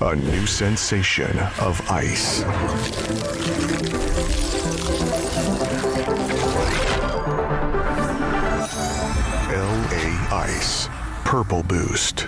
A new sensation of ice. LA Ice. Purple Boost.